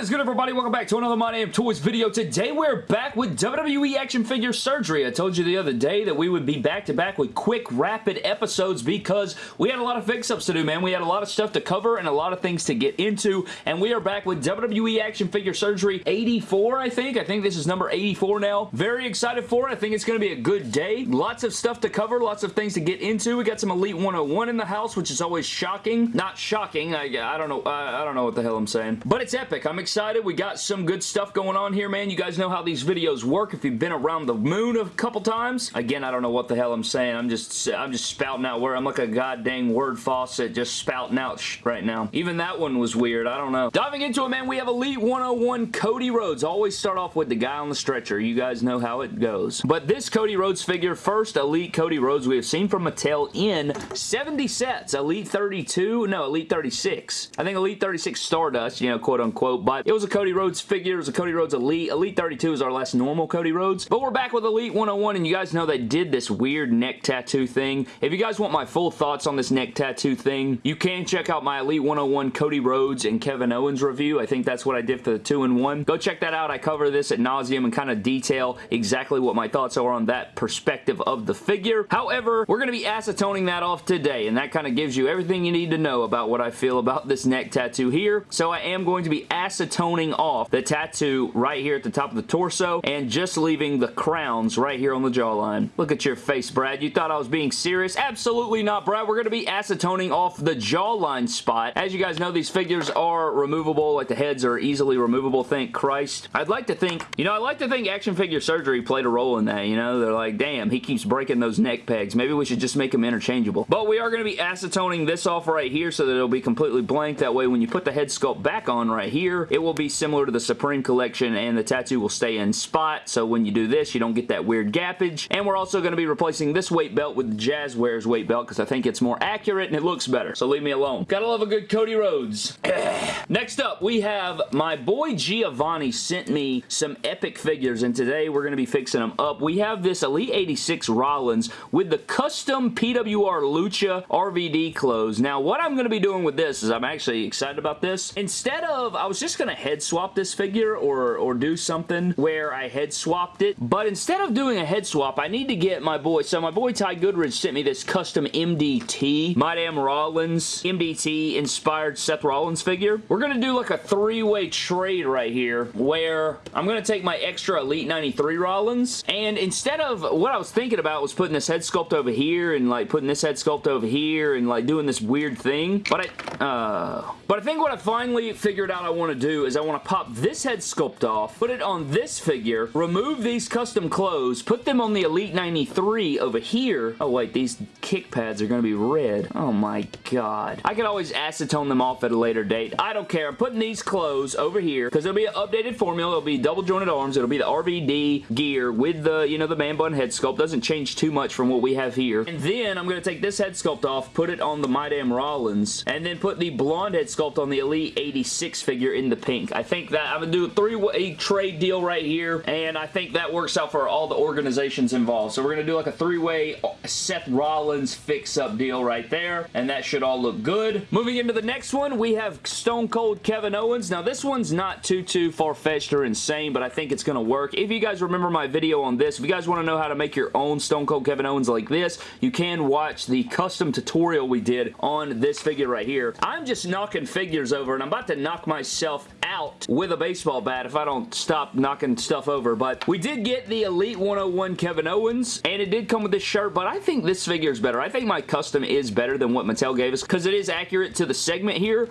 What is good, everybody? Welcome back to another My Damn Toys video. Today, we're back with WWE action figure surgery. I told you the other day that we would be back-to-back -back with quick, rapid episodes because we had a lot of fix-ups to do, man. We had a lot of stuff to cover and a lot of things to get into, and we are back with WWE action figure surgery 84, I think. I think this is number 84 now. Very excited for it. I think it's going to be a good day. Lots of stuff to cover, lots of things to get into. We got some Elite 101 in the house, which is always shocking. Not shocking. I, I don't know. I, I don't know what the hell I'm saying. But it's epic. I'm excited. We got some good stuff going on here, man. You guys know how these videos work if you've been around the moon a couple times. Again, I don't know what the hell I'm saying. I'm just I'm just spouting out where I'm like a goddamn word faucet just spouting out right now. Even that one was weird. I don't know. Diving into it, man, we have Elite 101 Cody Rhodes. Always start off with the guy on the stretcher. You guys know how it goes. But this Cody Rhodes figure, first Elite Cody Rhodes we have seen from Mattel in 70 sets. Elite 32, no, Elite 36. I think Elite 36 Stardust, you know, quote unquote, but it was a Cody Rhodes figure. It was a Cody Rhodes Elite. Elite 32 is our last normal Cody Rhodes, but we're back with Elite 101, and you guys know they did this weird neck tattoo thing. If you guys want my full thoughts on this neck tattoo thing, you can check out my Elite 101 Cody Rhodes and Kevin Owens review. I think that's what I did for the 2-in-1. Go check that out. I cover this at nauseum and kind of detail exactly what my thoughts are on that perspective of the figure. However, we're going to be acetoning that off today, and that kind of gives you everything you need to know about what I feel about this neck tattoo here. So I am going to be acetoning off the tattoo right here at the top of the torso and just leaving the crowns right here on the jawline. Look at your face, Brad. You thought I was being serious? Absolutely not, Brad. We're going to be acetoning off the jawline spot. As you guys know, these figures are removable. Like the heads are easily removable, thank Christ. I'd like to think, you know, I'd like to think action figure surgery played a role in that, you know? They're like, damn, he keeps breaking those neck pegs. Maybe we should just make them interchangeable. But we are going to be acetoning this off right here so that it'll be completely blank. That way, when you put the head sculpt back on right here, it will be similar to the Supreme Collection and the tattoo will stay in spot. So when you do this, you don't get that weird gappage. And we're also going to be replacing this weight belt with the Jazwares weight belt because I think it's more accurate and it looks better. So leave me alone. Gotta love a good Cody Rhodes. Next up, we have my boy Giovanni sent me some epic figures and today we're going to be fixing them up. We have this Elite 86 Rollins with the custom PWR Lucha RVD clothes. Now, what I'm going to be doing with this is I'm actually excited about this. Instead of, I was just going to head swap this figure or, or do something where I head swapped it, but instead of doing a head swap, I need to get my boy, so my boy Ty Goodridge sent me this custom MDT, My Damn Rollins MDT inspired Seth Rollins figure. We're going to do like a three-way trade right here where I'm going to take my extra Elite 93 Rollins. And instead of what I was thinking about was putting this head sculpt over here and like putting this head sculpt over here and like doing this weird thing, but I, uh, but I think what I finally figured out I want to do is I want to pop this head sculpt off, put it on this figure, remove these custom clothes, put them on the Elite 93 over here. Oh wait, these kick pads are going to be red. Oh my god. I could always acetone them off at a later date. I don't care. I'm putting these clothes over here because it'll be an updated formula. It'll be double jointed arms. It'll be the RVD gear with the, you know, the man bun head sculpt. Doesn't change too much from what we have here. And then I'm going to take this head sculpt off, put it on the My Damn Rollins, and then put the blonde head sculpt on the Elite 86 figure in the pink. I think that I'm going to do a three-way trade deal right here, and I think that works out for all the organizations involved. So we're going to do like a three-way Seth Rollins fix-up deal right there, and that should all look good. Moving into the next one, we have Stone Cold Kevin Owens. Now, this one's not too, too far-fetched or insane, but I think it's going to work. If you guys remember my video on this, if you guys want to know how to make your own Stone Cold Kevin Owens like this, you can watch the custom tutorial we did on this figure right here. I'm just knocking figures over, and I'm about to knock myself out with a baseball bat if I don't stop knocking stuff over, but we did get the Elite 101 Kevin Owens, and it did come with this shirt, but I think this figure is better. I think my custom is better than what Mattel gave us, because it is accurate to the segment here.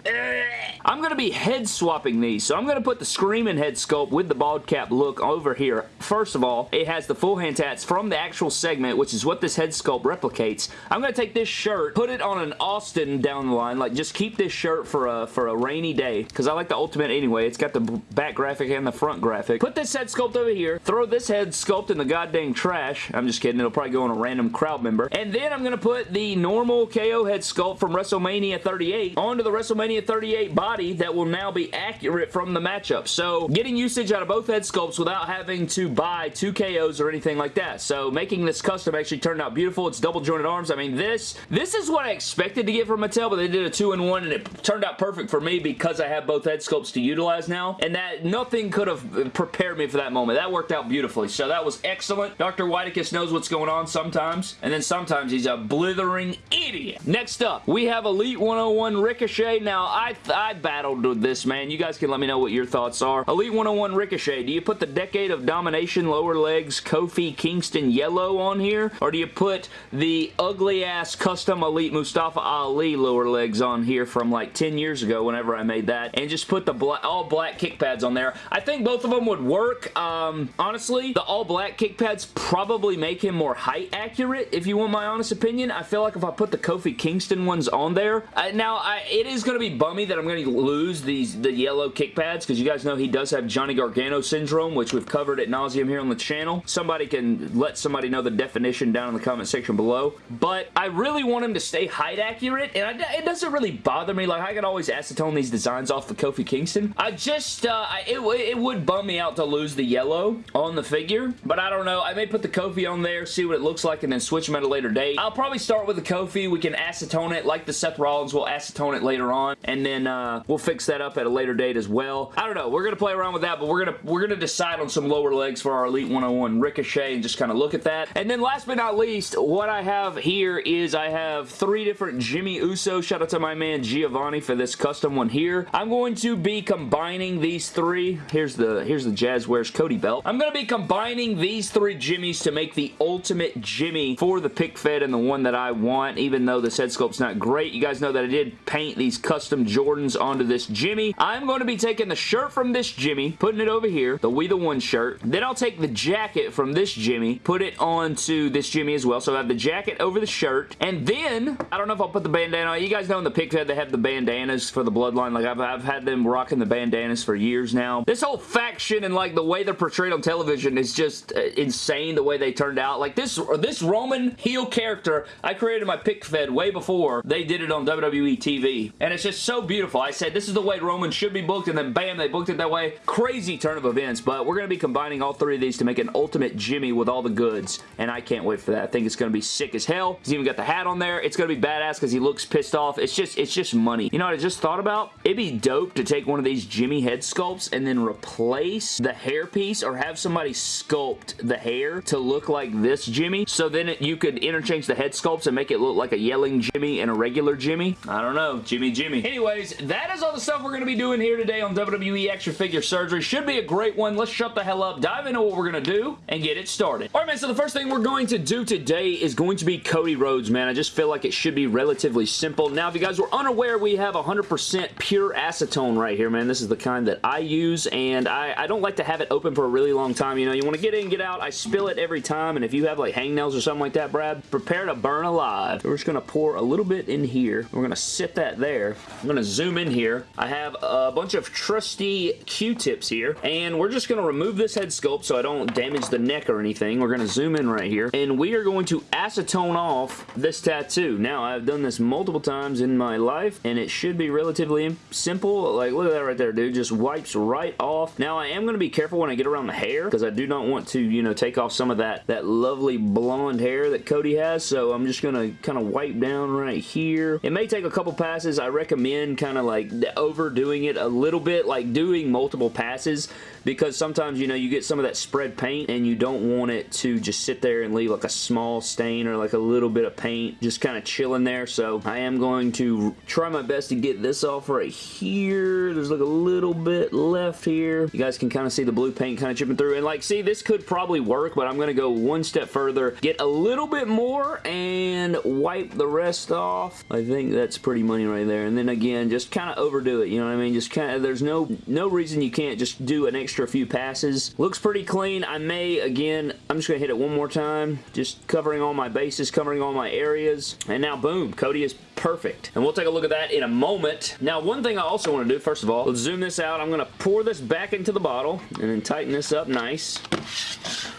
I'm going to be head swapping these, so I'm going to put the Screaming head sculpt with the bald cap look over here. First of all, it has the full hand tats from the actual segment, which is what this head sculpt replicates. I'm going to take this shirt, put it on an Austin down the line, like just keep this shirt for a, for a rainy day, because I like the Ultimate anyway. It's got the back graphic and the front graphic. Put this head sculpt over here, throw this head sculpt in the goddamn trash. I'm just kidding. It'll probably go on a random crowd member. And then I'm going to put the normal KO head sculpt from WrestleMania 38 onto the WrestleMania 38 body that will now be accurate from the matchup. So getting usage out of both head sculpts without having to buy two KOs or anything like that. So making this custom actually turned out beautiful. It's double jointed arms. I mean, this this is what I expected to get from Mattel, but they did a two-in-one and it turned out perfect for me because I have both head sculpts to utilized now, and that nothing could have prepared me for that moment. That worked out beautifully, so that was excellent. Dr. Whitekiss knows what's going on sometimes, and then sometimes he's a blithering idiot. Next up, we have Elite 101 Ricochet. Now, I, I battled with this, man. You guys can let me know what your thoughts are. Elite 101 Ricochet, do you put the Decade of Domination lower legs Kofi Kingston yellow on here, or do you put the ugly-ass custom Elite Mustafa Ali lower legs on here from like 10 years ago whenever I made that, and just put the all black kick pads on there? I think both of them would work. Um, honestly, the all black kick pads probably make him more height accurate, if you want my honest opinion. I feel like if I put the Kofi Kingston ones on there, uh, now I, it is going to be bummy that I'm going to lose these the yellow kick pads, because you guys know he does have Johnny Gargano syndrome, which we've covered at nauseum here on the channel. Somebody can let somebody know the definition down in the comment section below, but I really want him to stay height accurate, and I, it doesn't really bother me. Like, I could always acetone these designs off the Kofi Kingston. I just, uh, it, it would bum me out to lose the yellow on the figure, but I don't know. I may put the Kofi on there, see what it looks like, and then switch them at a later date. I'll probably start with the Kofi. We can acetone it like the Seth Rollins. We'll acetone it later on, and then uh, we'll fix that up at a later date as well. I don't know. We're going to play around with that, but we're going to we're to decide on some lower legs for our Elite 101 Ricochet and just kind of look at that. And then last but not least, what I have here is I have three different Jimmy Uso. Shout out to my man Giovanni for this custom one here. I'm going to be combining these three. Here's the here's the Jazwares Cody belt. I'm going to be combining these three Jimmys to make the ultimate Jimmy for the pick fed and the one that I want, even though this head sculpt's not great. You guys know that I did paint these custom Jordans onto this Jimmy. I'm going to be taking the shirt from this Jimmy, putting it over here, the We The One shirt. Then I'll take the jacket from this Jimmy, put it onto this Jimmy as well. So I have the jacket over the shirt. And then, I don't know if I'll put the bandana on. You guys know in the pick fed they have the bandanas for the bloodline. Like I've, I've had them rocking the bandanas for years now. This whole faction and like the way they're portrayed on television is just uh, insane the way they turned out. Like this, this Roman heel character, I created my pick fed way before they did it on WWE TV. And it's just so beautiful. I said this is the way Roman should be booked and then bam, they booked it that way. Crazy turn of events, but we're going to be combining all three of these to make an ultimate Jimmy with all the goods. And I can't wait for that. I think it's going to be sick as hell. He's even got the hat on there. It's going to be badass because he looks pissed off. It's just, it's just money. You know what I just thought about? It'd be dope to take one of these Jimmy head sculpts and then replace the hair piece or have somebody sculpt the hair to look like this Jimmy. So then it, you could interchange the head sculpts and make it look like a yelling Jimmy and a regular Jimmy. I don't know. Jimmy Jimmy. Anyways, that is all the stuff we're going to be doing here today on WWE Extra Figure Surgery. Should be a great one. Let's shut the hell up, dive into what we're going to do, and get it started. Alright man, so the first thing we're going to do today is going to be Cody Rhodes, man. I just feel like it should be relatively simple. Now, if you guys were unaware, we have 100% pure acetone right here, man. This is the kind that I use, and I, I don't like to have it open for a really long time. You know, you want to get in, get out. I spill it every time, and if you have like hangnails or something like that, Brad, prepare to burn alive. We're just going to pour a little bit in here. We're going to sit that there. I'm going to zoom in here. I have a bunch of trusty Q-tips here, and we're just going to remove this head sculpt so I don't damage the neck or anything. We're going to zoom in right here, and we are going to acetone off this tattoo. Now, I've done this multiple times in my life, and it should be relatively simple. Like, look at that right there, dude. Just wipes right off. Now, I am going to be careful when I get around the hair, because I do not want to, you know, take off some of that, that lovely blonde hair that Cody has, so I'm just going to kind of wipe down right here. It may take a couple passes. I recommend kind of like overdoing it a little bit, like doing multiple passes because sometimes, you know, you get some of that spread paint and you don't want it to just sit there and leave like a small stain or like a little bit of paint just kind of chilling there. So I am going to try my best to get this off right here. There's like a little bit left here. You guys can kind of see the blue paint kind of chipping through. And like, see, this could probably work, but I'm going to go one step further, get a little bit more and wipe the rest off. I think that's pretty money right there. And then again, just kind of overdo it. You know what I mean? Just kind of, there's no, no reason you can't just do an extra few passes. Looks pretty clean. I may, again, I'm just going to hit it one more time. Just covering all my bases, covering all my areas. And now, boom, Cody is perfect. And we'll take a look at that in a moment. Now, one thing I also want to do, first of all, let's zoom this out. I'm going to pour this back into the bottle and then tighten this up nice.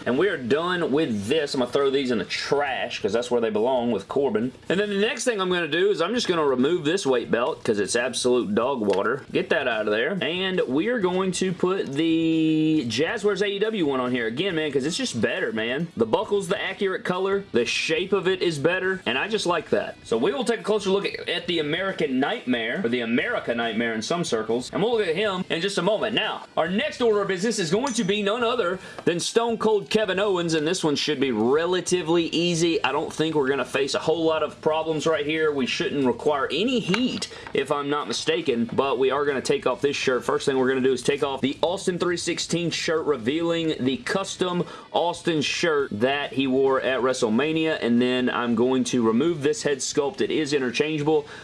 And we are done with this. I'm going to throw these in the trash because that's where they belong with Corbin. And then the next thing I'm going to do is I'm just going to remove this weight belt because it's absolute dog water. Get that out of there. And we are going to put the Jazwares AEW one on here again, man, because it's just better, man. The buckle's the accurate color. The shape of it is better, and I just like that. So we will take a closer look at the American Nightmare, or the America Nightmare in some circles, and we'll look at him in just a moment. Now, our next order of business is going to be none other than Stone Cold Kevin Owens, and this one should be relatively easy. I don't think we're going to face a whole lot of problems right here. We shouldn't require any heat, if I'm not mistaken, but we are going to take off this shirt. First thing we're going to do is take off the Austin 316 shirt, revealing the custom Austin shirt that he wore at WrestleMania, and then I'm going to remove this head sculpt. It is interchangeable,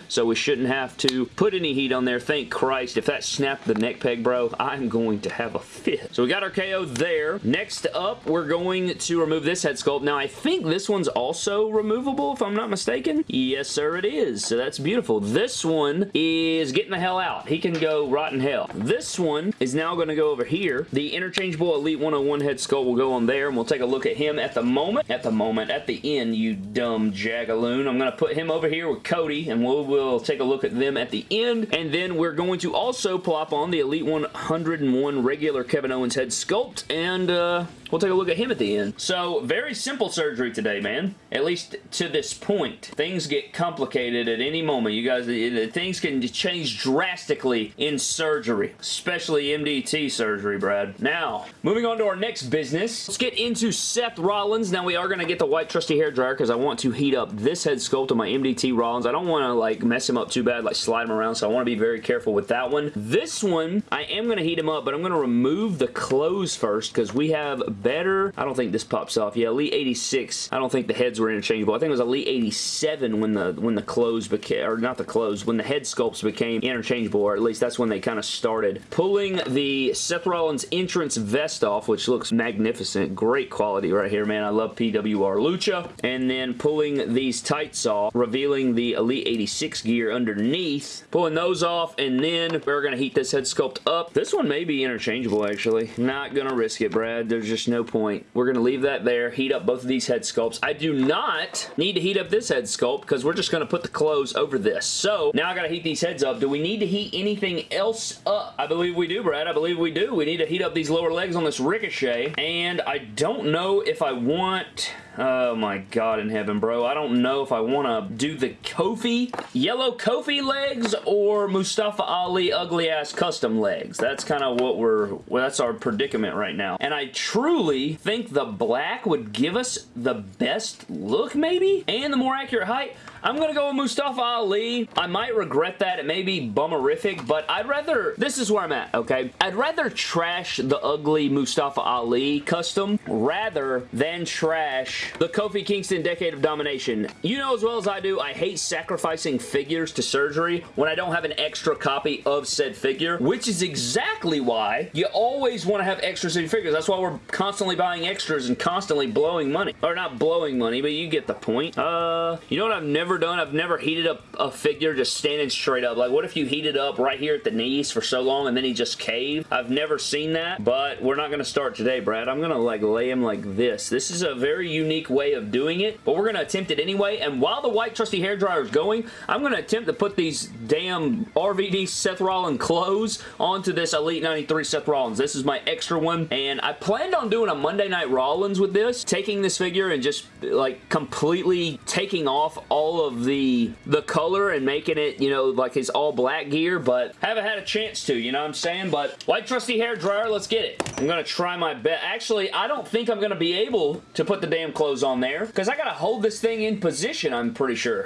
so we shouldn't have to put any heat on there. Thank Christ. If that snapped the neck peg, bro, I'm going to have a fit. So we got our KO there. Next up, we're going to remove this head sculpt. Now, I think this one's also removable, if I'm not mistaken. Yes, sir, it is. So that's beautiful. This one is getting the hell out. He can go rotten hell. This one is now going to go over here. The interchangeable Elite 101 head sculpt will go on there, and we'll take a look at him at the moment. At the moment, at the end, you dumb jagaloon. I'm going to put him over here with Cody, and we'll, we'll take a look at them at the end, and then we're going to also plop on the Elite 101 regular Kevin Owens head sculpt, and uh, We'll take a look at him at the end. So, very simple surgery today, man. At least to this point. Things get complicated at any moment. You guys, things can change drastically in surgery. Especially MDT surgery, Brad. Now, moving on to our next business. Let's get into Seth Rollins. Now, we are going to get the white trusty hair dryer because I want to heat up this head sculpt of my MDT Rollins. I don't want to, like, mess him up too bad, like slide him around, so I want to be very careful with that one. This one, I am going to heat him up, but I'm going to remove the clothes first because we have better. I don't think this pops off. Yeah, Elite 86. I don't think the heads were interchangeable. I think it was Elite 87 when the when the clothes became, or not the clothes, when the head sculpts became interchangeable, or at least that's when they kind of started. Pulling the Seth Rollins entrance vest off, which looks magnificent. Great quality right here, man. I love PWR Lucha. And then pulling these tights off, revealing the Elite 86 gear underneath. Pulling those off, and then we're going to heat this head sculpt up. This one may be interchangeable, actually. Not going to risk it, Brad. There's just no point. We're going to leave that there, heat up both of these head sculpts. I do not need to heat up this head sculpt because we're just going to put the clothes over this. So, now I got to heat these heads up. Do we need to heat anything else up? I believe we do, Brad. I believe we do. We need to heat up these lower legs on this Ricochet, and I don't know if I want... Oh my god in heaven, bro. I don't know if I want to do the Kofi, yellow Kofi legs or Mustafa Ali ugly ass custom legs. That's kind of what we're, well, that's our predicament right now. And I truly think the black would give us the best look maybe and the more accurate height. I'm to go with Mustafa Ali. I might regret that. It may be bummerific, but I'd rather... This is where I'm at, okay? I'd rather trash the ugly Mustafa Ali custom rather than trash the Kofi Kingston Decade of Domination. You know as well as I do, I hate sacrificing figures to surgery when I don't have an extra copy of said figure, which is exactly why you always want to have extras in figures. That's why we're constantly buying extras and constantly blowing money. Or not blowing money, but you get the point. Uh, you know what I've never done? I've never heated up a figure just standing straight up. Like, what if you heated up right here at the knees for so long and then he just caved? I've never seen that, but we're not going to start today, Brad. I'm going to, like, lay him like this. This is a very unique way of doing it, but we're going to attempt it anyway, and while the white trusty hair dryer is going, I'm going to attempt to put these damn RVD Seth Rollins clothes onto this Elite 93 Seth Rollins. This is my extra one, and I planned on doing a Monday Night Rollins with this, taking this figure and just, like, completely taking off all of the, the color and making it, you know, like his all black gear, but haven't had a chance to, you know what I'm saying? But white trusty hair dryer, let's get it. I'm going to try my best. Actually, I don't think I'm going to be able to put the damn clothes on there because I got to hold this thing in position, I'm pretty sure.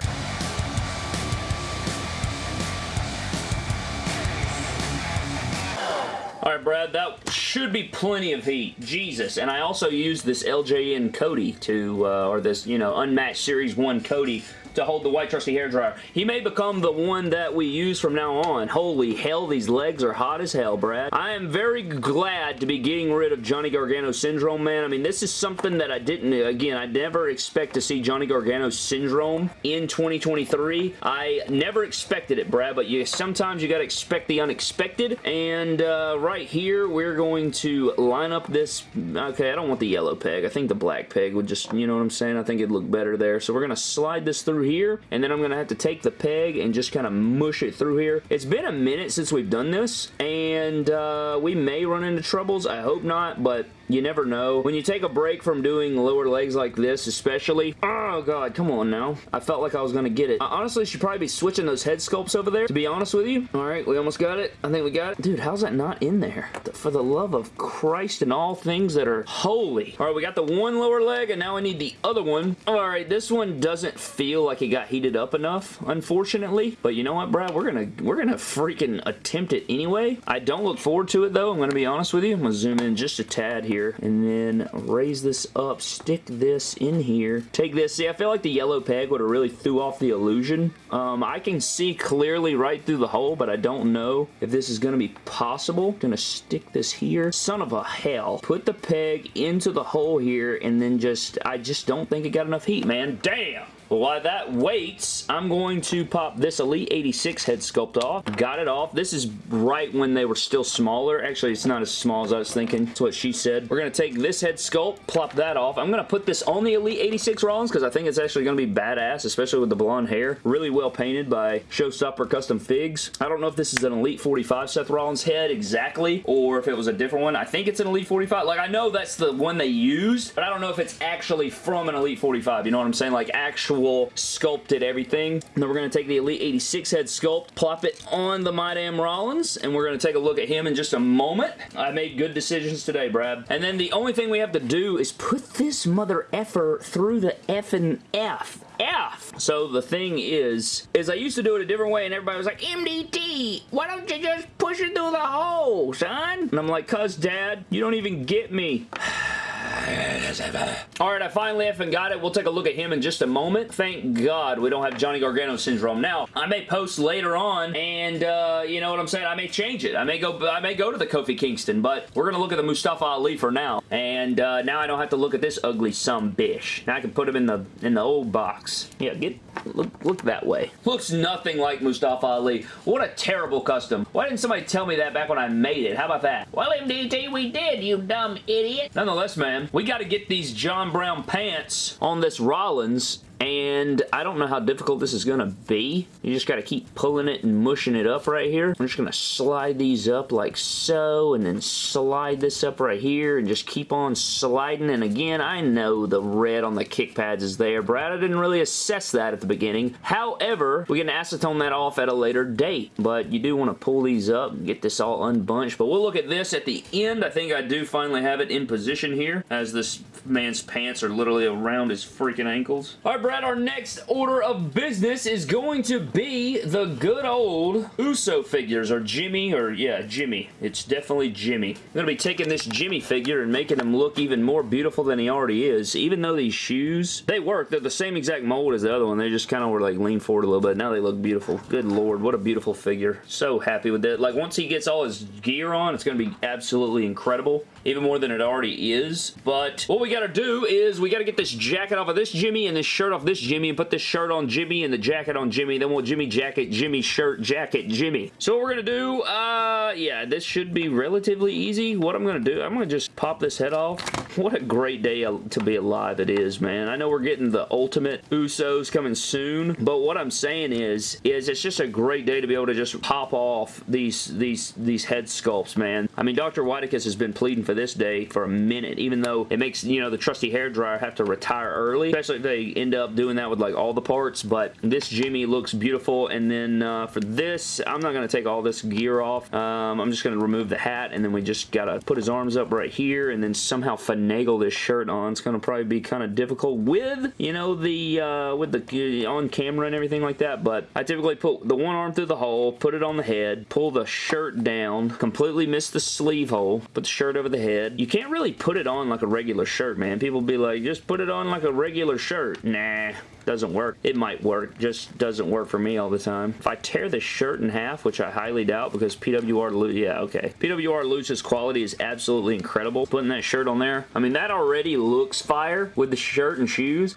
Alright, Brad, that should be plenty of heat. Jesus. And I also used this LJN Cody to, uh, or this, you know, Unmatched Series 1 Cody to hold the white trusty hair dryer. He may become the one that we use from now on. Holy hell, these legs are hot as hell, Brad. I am very glad to be getting rid of Johnny Gargano syndrome, man. I mean, this is something that I didn't, again, I never expect to see Johnny Gargano syndrome in 2023. I never expected it, Brad, but you sometimes you got to expect the unexpected, and uh, right here, we're going to line up this, okay, I don't want the yellow peg. I think the black peg would just, you know what I'm saying? I think it'd look better there. So we're going to slide this through here, and then I'm going to have to take the peg and just kind of mush it through here. It's been a minute since we've done this, and uh, we may run into troubles. I hope not, but you never know. When you take a break from doing lower legs like this, especially, oh god, come on now. I felt like I was going to get it. I honestly should probably be switching those head sculpts over there, to be honest with you. All right, we almost got it. I think we got it. Dude, how's that not in there? For the love of Christ and all things that are holy. All right, we got the one lower leg, and now I need the other one. All right, this one doesn't feel like it got heated up enough, unfortunately. But you know what, Brad? We're gonna we're gonna freaking attempt it anyway. I don't look forward to it though. I'm gonna be honest with you. I'm gonna zoom in just a tad here here and then raise this up, stick this in here. Take this. See, I feel like the yellow peg would have really threw off the illusion. Um, I can see clearly right through the hole, but I don't know if this is going to be possible. Gonna stick this here. Son of a hell. Put the peg into the hole here and then just, I just don't think it got enough heat, man. Damn! While that waits, I'm going to pop this Elite 86 head sculpt off. Got it off. This is right when they were still smaller. Actually, it's not as small as I was thinking. That's what she said. We're going to take this head sculpt, plop that off. I'm going to put this on the Elite 86 Rollins because I think it's actually going to be badass, especially with the blonde hair. Really well painted by Showstopper Custom Figs. I don't know if this is an Elite 45 Seth Rollins head exactly or if it was a different one. I think it's an Elite 45. Like, I know that's the one they used, but I don't know if it's actually from an Elite 45. You know what I'm saying? Like, actual actual sculpted everything. And then we're going to take the Elite 86 head sculpt, plop it on the My Damn Rollins, and we're going to take a look at him in just a moment. I made good decisions today, Brad. And then the only thing we have to do is put this mother effer through the F and F. F. So the thing is, is I used to do it a different way and everybody was like, MDT, why don't you just push it through the hole, son? And I'm like, cuz dad, you don't even get me. Alright, I finally effing got it. We'll take a look at him in just a moment. Thank God we don't have Johnny Gargano syndrome. Now, I may post later on and, uh, you know what I'm saying? I may change it. I may go I may go to the Kofi Kingston, but we're going to look at the Mustafa Ali for now. And uh, now I don't have to look at this ugly some bish. Now I can put him in the in the old box. Yeah, get look, look that way. Looks nothing like Mustafa Ali. What a terrible custom. Why didn't somebody tell me that back when I made it? How about that? Well, MDT, we did, you dumb idiot. Nonetheless, man, we got to get these John Brown pants on this Rollins and I don't know how difficult this is going to be. You just got to keep pulling it and mushing it up right here. I'm just going to slide these up like so, and then slide this up right here, and just keep on sliding. And again, I know the red on the kick pads is there. Brad, I didn't really assess that at the beginning. However, we can acetone that off at a later date, but you do want to pull these up and get this all unbunched. But we'll look at this at the end. I think I do finally have it in position here, as this man's pants are literally around his freaking ankles. All right, Brad, our next order of business is going to be the good old Uso figures, or Jimmy, or yeah, Jimmy. It's definitely Jimmy. I'm going to be taking this Jimmy figure and making him look even more beautiful than he already is. Even though these shoes, they work. They're the same exact mold as the other one. They just kind of were like lean forward a little bit. Now they look beautiful. Good lord, what a beautiful figure. So happy with that. Like once he gets all his gear on, it's going to be absolutely incredible. Even more than it already is. But what we got to do is we got to get this jacket off of this Jimmy and this shirt off off this Jimmy and put this shirt on Jimmy and the jacket on Jimmy. Then we'll Jimmy jacket, Jimmy shirt, jacket, Jimmy. So what we're going to do, uh, yeah, this should be relatively easy. What I'm going to do, I'm going to just pop this head off. What a great day to be alive it is, man. I know we're getting the ultimate Usos coming soon, but what I'm saying is, is it's just a great day to be able to just pop off these, these, these head sculpts, man. I mean, Dr. Whitekiss has been pleading for this day for a minute, even though it makes, you know, the trusty hair dryer have to retire early, especially if they end up doing that with like all the parts, but this Jimmy looks beautiful. And then uh, for this, I'm not going to take all this gear off. Um, I'm just going to remove the hat and then we just got to put his arms up right here and then somehow finagle this shirt on. It's going to probably be kind of difficult with, you know, the, uh, with the uh, on camera and everything like that, but I typically put the one arm through the hole, put it on the head, pull the shirt down, completely miss the sleeve hole, put the shirt over the head. You can't really put it on like a regular shirt, man. People be like, just put it on like a regular shirt. Nah, doesn't work. It might work, just doesn't work for me all the time. If I tear this shirt in half, which I highly doubt because PWR, yeah, okay. PWR Lucha's quality is absolutely incredible. Putting that shirt on there, I mean, that already looks fire with the shirt and shoes.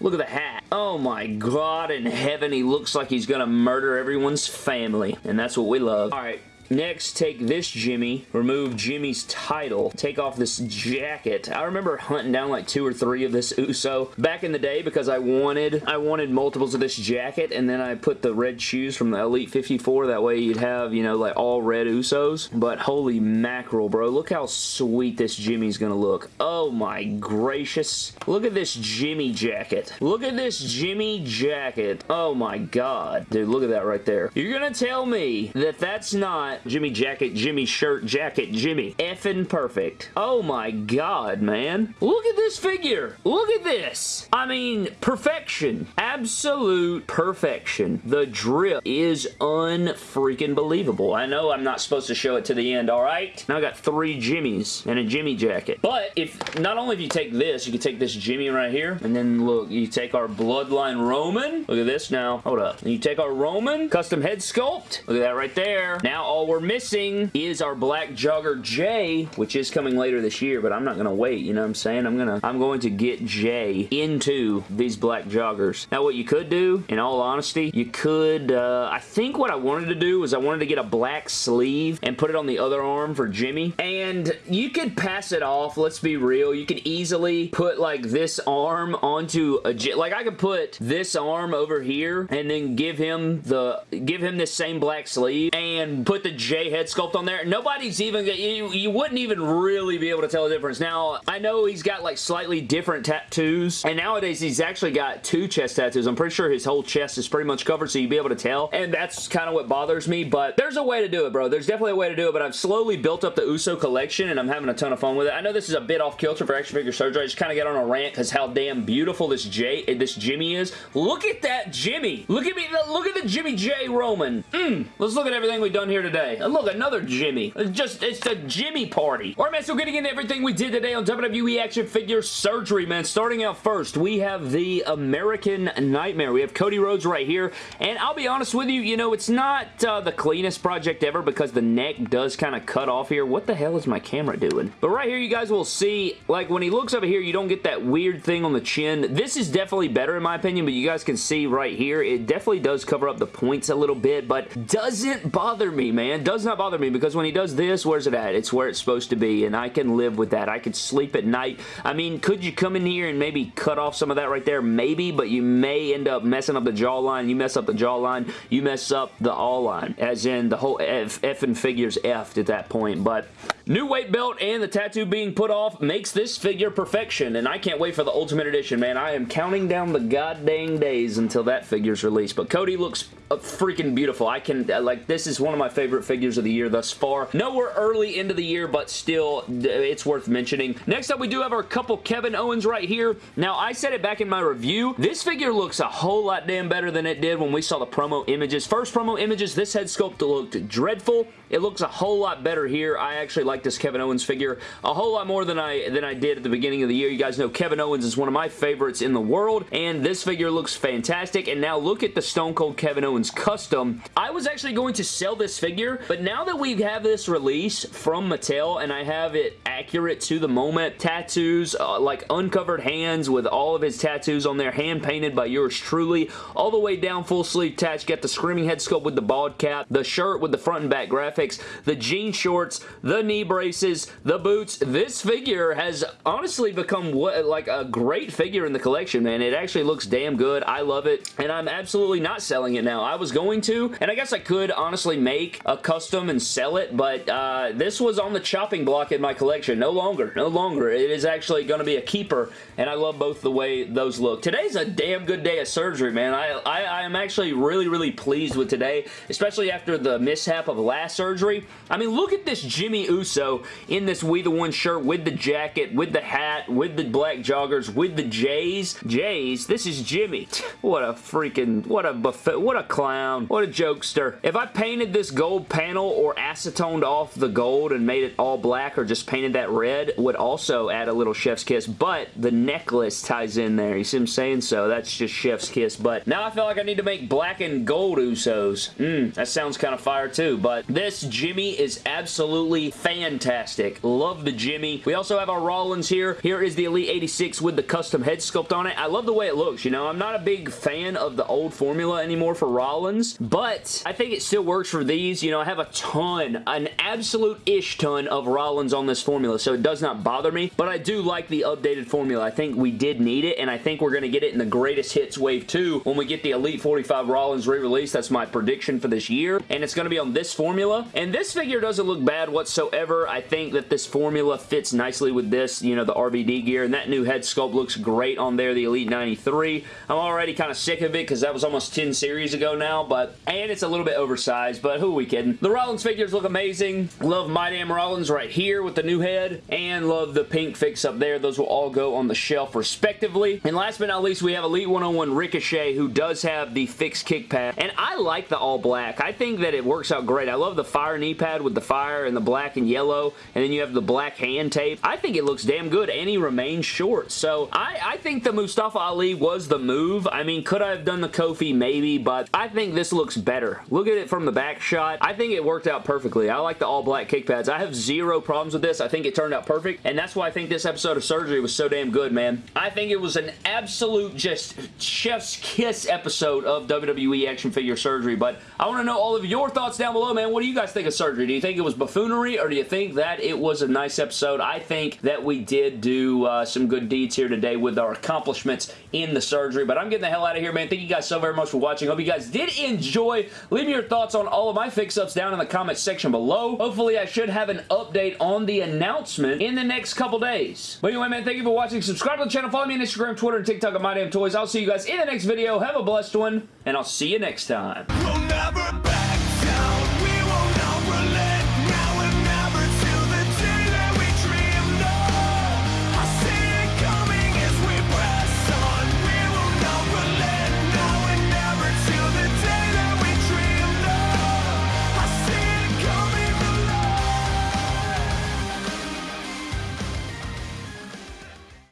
Look at the hat. Oh my god in heaven, he looks like he's gonna murder everyone's family, and that's what we love. All right, Next, take this Jimmy, remove Jimmy's title, take off this jacket. I remember hunting down like two or three of this Uso back in the day because I wanted I wanted multiples of this jacket and then I put the red shoes from the Elite 54. That way you'd have, you know, like all red Usos. But holy mackerel, bro. Look how sweet this Jimmy's gonna look. Oh my gracious. Look at this Jimmy jacket. Look at this Jimmy jacket. Oh my god. Dude, look at that right there. You're gonna tell me that that's not Jimmy jacket, Jimmy shirt, jacket, Jimmy. Effing perfect. Oh my god, man. Look at this figure. Look at this. I mean, perfection. Absolute perfection. The drip is unfreaking believable. I know I'm not supposed to show it to the end, alright? Now I got three Jimmys and a Jimmy jacket. But if, not only if you take this, you can take this Jimmy right here, and then look, you take our Bloodline Roman. Look at this now. Hold up. And you take our Roman custom head sculpt. Look at that right there. Now all we're missing is our black jogger Jey, which is coming later this year, but I'm not going to wait, you know what I'm saying? I'm to I'm going to get Jey into these black joggers. Now, what you could do, in all honesty, you could, uh, I think what I wanted to do was I wanted to get a black sleeve and put it on the other arm for Jimmy, and you could pass it off, let's be real. You could easily put, like, this arm onto a, like, I could put this arm over here and then give him the, give him this same black sleeve and put the J head sculpt on there. Nobody's even, you, you wouldn't even really be able to tell the difference. Now, I know he's got like slightly different tattoos, and nowadays he's actually got two chest tattoos. I'm pretty sure his whole chest is pretty much covered, so you'd be able to tell, and that's kind of what bothers me, but there's a way to do it, bro. There's definitely a way to do it, but I've slowly built up the Uso collection, and I'm having a ton of fun with it. I know this is a bit off kilter for action figure surgery. I just kind of get on a rant because how damn beautiful this J, this Jimmy is. Look at that Jimmy. Look at me. Look at the Jimmy J Roman. Mm. Let's look at everything we've done here today. And look, another Jimmy. It's just, it's a Jimmy party. Alright, man, so getting into everything we did today on WWE Action Figure Surgery, man. Starting out first, we have the American Nightmare. We have Cody Rhodes right here, and I'll be honest with you, you know, it's not uh, the cleanest project ever because the neck does kind of cut off here. What the hell is my camera doing? But right here, you guys will see, like, when he looks over here, you don't get that weird thing on the chin. This is definitely better in my opinion, but you guys can see right here, it definitely does cover up the points a little bit, but doesn't bother me, man. It does not bother me because when he does this, where's it at? It's where it's supposed to be, and I can live with that. I could sleep at night. I mean, could you come in here and maybe cut off some of that right there? Maybe, but you may end up messing up the jawline. You mess up the jawline, you mess up the all line, as in the whole F, F and figures F at that point, but New weight belt and the tattoo being put off makes this figure perfection, and I can't wait for the Ultimate Edition, man. I am counting down the goddamn days until that figure's released, but Cody looks uh, freaking beautiful. I can, uh, like, this is one of my favorite figures of the year thus far. Nowhere early into the year, but still, it's worth mentioning. Next up, we do have our couple Kevin Owens right here. Now, I said it back in my review. This figure looks a whole lot damn better than it did when we saw the promo images. First promo images, this head sculpt looked dreadful. It looks a whole lot better here. I actually like this Kevin Owens figure a whole lot more than I than I did at the beginning of the year. You guys know Kevin Owens is one of my favorites in the world, and this figure looks fantastic. And now look at the Stone Cold Kevin Owens custom. I was actually going to sell this figure, but now that we have this release from Mattel and I have it accurate to the moment, tattoos, uh, like uncovered hands with all of his tattoos on there, hand painted by yours truly, all the way down full sleeve attached, got the screaming head sculpt with the bald cap, the shirt with the front and back graphics, graphics, the jean shorts, the knee braces, the boots. This figure has honestly become what, like a great figure in the collection, man. It actually looks damn good. I love it, and I'm absolutely not selling it now. I was going to, and I guess I could honestly make a custom and sell it, but uh, this was on the chopping block in my collection. No longer. No longer. It is actually going to be a keeper, and I love both the way those look. Today's a damn good day of surgery, man. I, I, I am actually really, really pleased with today, especially after the mishap of last surgery. I mean, look at this Jimmy Uso Uso in this We The One shirt with the jacket, with the hat, with the black joggers, with the J's. J's? This is Jimmy. What a freaking, what a buffet, what a clown, what a jokester. If I painted this gold panel or acetoned off the gold and made it all black or just painted that red, would also add a little chef's kiss, but the necklace ties in there. You see what I'm saying? So that's just chef's kiss, but now I feel like I need to make black and gold Usos. Mmm, that sounds kind of fire too, but this Jimmy is absolutely fantastic. Love the Jimmy. We also have our Rollins here. Here is the Elite 86 with the custom head sculpt on it. I love the way it looks, you know. I'm not a big fan of the old formula anymore for Rollins, but I think it still works for these. You know, I have a ton, an absolute ish ton of Rollins on this formula, so it does not bother me, but I do like the updated formula. I think we did need it, and I think we're going to get it in the Greatest Hits Wave 2 when we get the Elite 45 Rollins re-release. That's my prediction for this year, and it's going to be on this formula, and this figure doesn't look bad whatsoever. I think that this formula fits nicely with this, you know, the RVD gear, and that new head sculpt looks great on there, the Elite 93. I'm already kind of sick of it because that was almost 10 series ago now, but, and it's a little bit oversized, but who we kidding? The Rollins figures look amazing. Love My Damn Rollins right here with the new head, and love the pink fix up there. Those will all go on the shelf respectively. And last but not least, we have Elite 101 Ricochet, who does have the fixed kick pad, and I like the all black. I think that it works out great. I love the fire knee pad with the fire and the black and yellow, and then you have the black hand tape. I think it looks damn good, and he remains short. So I, I think the Mustafa Ali was the move. I mean, could I have done the Kofi? Maybe, but I think this looks better. Look at it from the back shot. I think it worked out perfectly. I like the all black kick pads. I have zero problems with this. I think it turned out perfect, and that's why I think this episode of Surgery was so damn good, man. I think it was an absolute just chef's kiss episode of WWE action figure surgery, but I want to know all of your thoughts down below, man. What do you guys think of surgery? Do you think it was buffoonery, or do you think that it was a nice episode? I think that we did do uh, some good deeds here today with our accomplishments in the surgery, but I'm getting the hell out of here, man. Thank you guys so very much for watching. Hope you guys did enjoy. Leave me your thoughts on all of my fix-ups down in the comment section below. Hopefully, I should have an update on the announcement in the next couple days. But anyway, man, thank you for watching. Subscribe to the channel. Follow me on Instagram, Twitter, and TikTok at My Damn Toys. I'll see you guys in the next video. Have a blessed one, and I'll see you next time. We'll